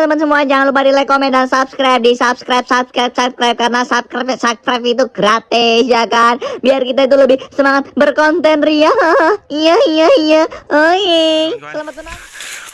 teman-teman semua jangan lupa di like, komen, dan subscribe di subscribe, subscribe, subscribe karena subscribe, subscribe itu gratis ya kan. Biar kita itu lebih semangat berkonten ria. Iya iya iya. Oh iya. Selamat senang.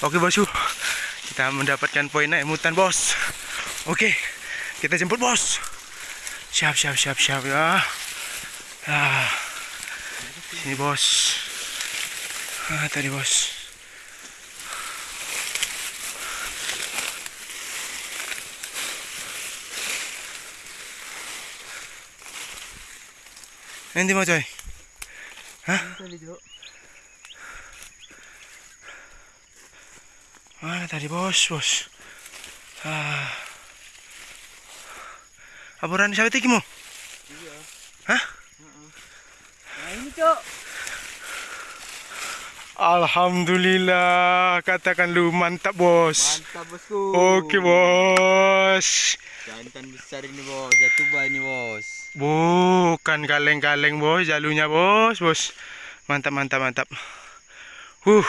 Oke bosku, kita mendapatkan poin naik mutan bos. Oke, kita jemput bos. Siap siap siap siap ya. Ah, sini bos. Ah, tadi bos. Nanti mau coy. Hah? Mana tadi bos, bos? Ah. Apuran siapa itu mo? Iya. Hah? Nah ini cok. Alhamdulillah, katakan lu mantap bos. Mantap bosku. Oke bos. Jantan besar ini bos. Jatuh ini bos. Bukan kaleng-kaleng bos, jalunya bos, bos. Mantap, mantap, mantap. Huh,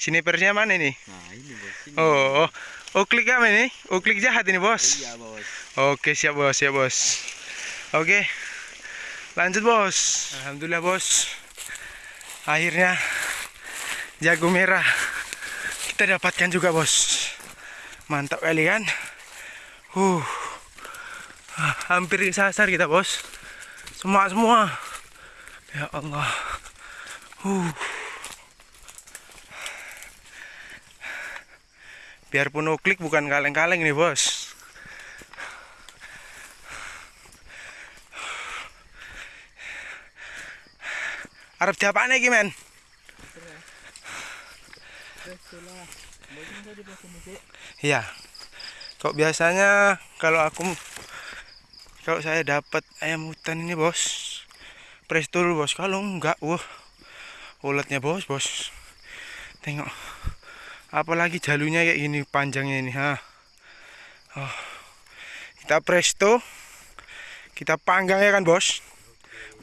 snipernya mana ini? Nah ini bos. Ini. Oh, oh klik apa ini? Oh klik jahat ini bos. Iya bos. Oke siap bos, siap bos. Oke, lanjut bos. Alhamdulillah bos. Akhirnya jago merah kita dapatkan juga bos. Mantap kali kan? Uh, ah, hampir disasar kita bos. Semua semua. Ya Allah. Uh. Biarpun klik bukan kaleng-kaleng nih bos. Arab siapa nih men? Iya. Kok biasanya kalau aku kalau saya dapat ayam hutan ini bos, press dulu bos. Kalau enggak, wah, uletnya bos bos. Tengok, apalagi jalurnya kayak gini panjangnya ini, ha. Oh. Kita presto, kita panggang ya kan bos,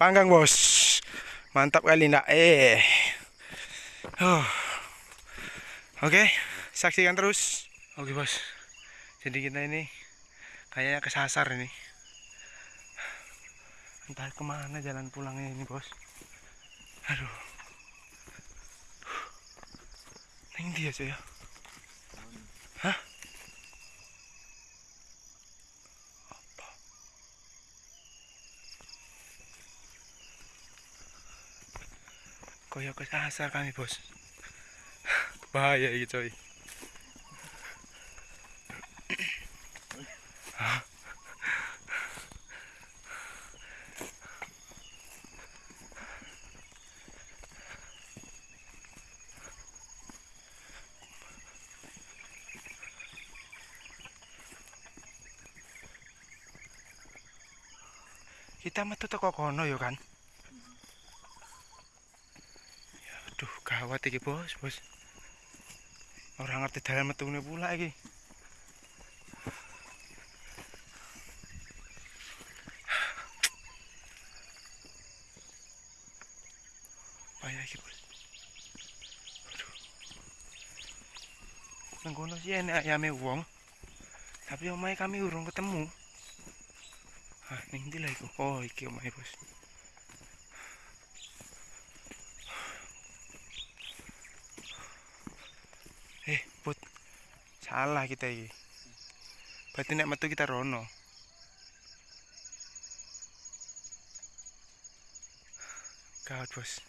panggang bos. Mantap kali nak, eh. Oh. Oke, saksikan terus. Oke bos, jadi kita ini kayaknya kesasar ini. Entah kemana jalan pulangnya ini bos. Aduh. Neng dia aja ya. Koyok kesasar kami bos. Bahaya ini coy. Kita metu teko kono yo kan. Ya, aduh, gawat iki, Bos, Bos. Orang ngerti dalan metune pula iki. Payah iki, Bos. Aduh. Nang kono sih enek ayame wong. Tapi omahe kami urung ketemu. Ah, ning ndi lah iku? Oh, iki omahe, Bos. Eh, Put. Salah kita iki. Berarti nek metu kita rono. Gawat, Bos.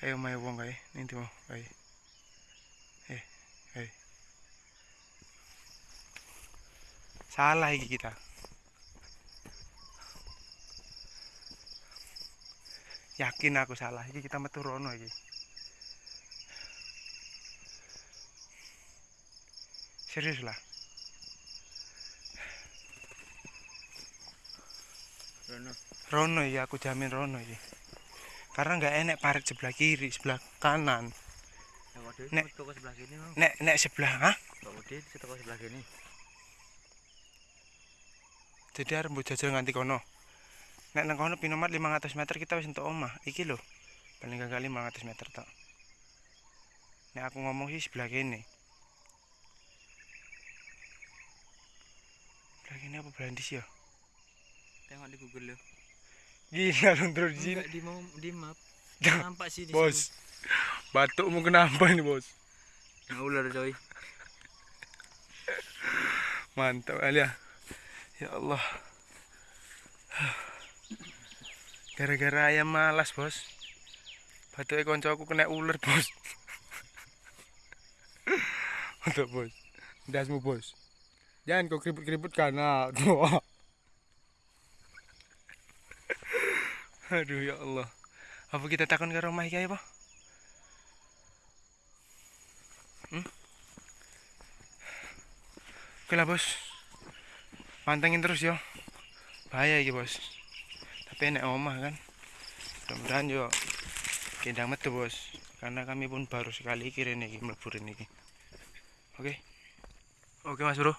Kayak omahe wong kae, ning ndi mau kae. Eh, eh. Salah iki kita. Yakin aku salah. Iki kita metu rono iki. Serius lah. Rono. Rono ya aku jamin Rono iki. Karena nggak enek parit sebelah kiri, sebelah kanan. Nek. Sebelah bang. Nek nek sebelah, toko sebelah sini. Jadi mbok jajal nganti kono. Nek nang kono pinomat 500 meter kita wis entuk omah. Iki lho. Paling gak kali 500 meter tok. Nek aku ngomong sih sebelah kene. ini apa Brandis ya Tengok di Google lo. gila lu terus di sini Enggak di mau di map. Nampak sih di bos batukmu kenapa ini bos sini. Nah, ular coy. mantap kali ya ya Allah gara-gara ayam malas bos. Batuknya koncoku kena ular bos. Untuk bos. Dasmu bos. Jangan kau keriput-keriput karena doa aduh ya Allah. Apa kita takon ke rumah ya pak? Hmm? oke lah bos. Pantengin terus yo. Bahaya iki bos enak omah kan. Mudah-mudahan yo kendang metu bos. Karena kami pun baru sekali kirim nih melebur ini oke. Oke mas bro.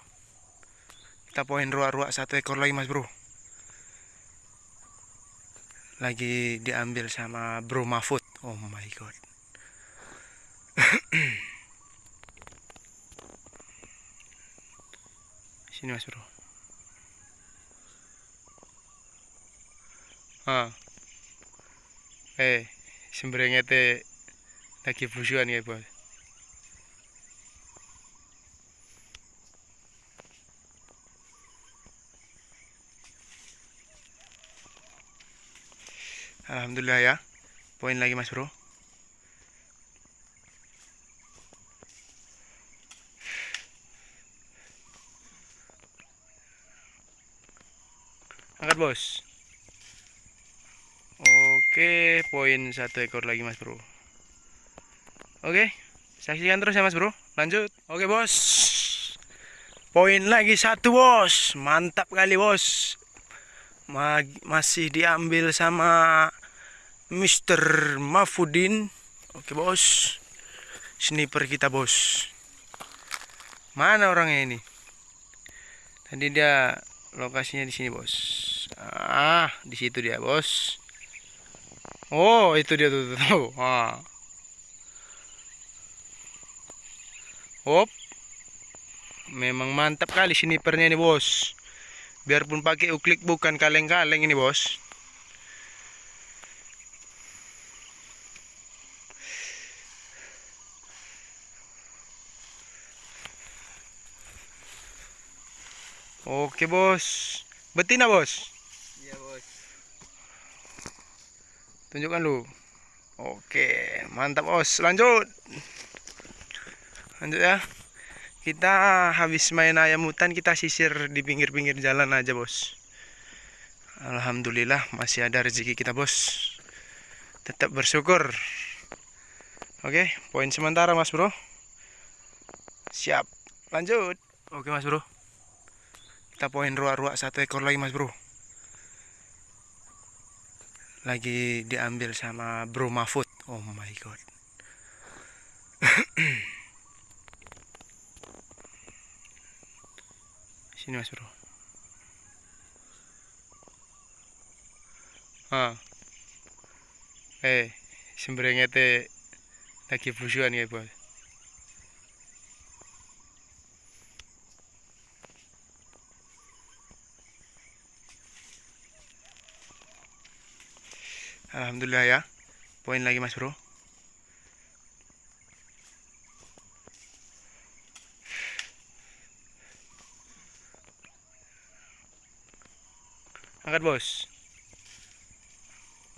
Kita poin ruak-ruak satu ekor lagi mas bro. Lagi diambil sama bro Mahfud. Oh my god. Sini mas bro ah eh sembrengete lagi busuan ya bos. Alhamdulillah ya. Poin lagi mas bro. Angkat bos Oke, poin satu ekor lagi mas bro. Oke, saksikan terus ya mas bro. Lanjut. Oke bos. Poin lagi satu bos. Mantap kali bos. Ma- masih diambil sama Mr. Mafudin. Oke bos. Sniper kita bos. Mana orangnya ini? Tadi dia lokasinya di sini bos. Ah, di situ dia bos. Oh, itu dia tuh, tuh, tuh. Ah. Hop. Memang mantap kali snipernya ini, Bos. Biarpun pakai uklik bukan kaleng-kaleng ini, Bos. Oke, Bos. Betina, Bos. Iya, Bos. Tunjukkan lu. Oke, mantap bos. Lanjut. Lanjut ya. Kita habis main ayam hutan kita sisir di pinggir-pinggir jalan aja bos. Alhamdulillah masih ada rezeki kita bos. Tetap bersyukur. Oke, poin sementara mas bro. Siap. Lanjut. Oke mas bro. Kita poin ruak-ruak satu ekor lagi mas bro lagi diambil sama Bro Mahfud. Oh my god. Sini Mas Bro. Ah. Eh, sembrengete lagi busuan ya, Bos. Alhamdulillah ya. Poin lagi Mas Bro. Angkat bos.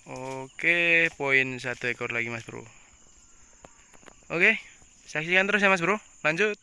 Oke, poin satu ekor lagi Mas Bro. Oke, saksikan terus ya Mas Bro. Lanjut.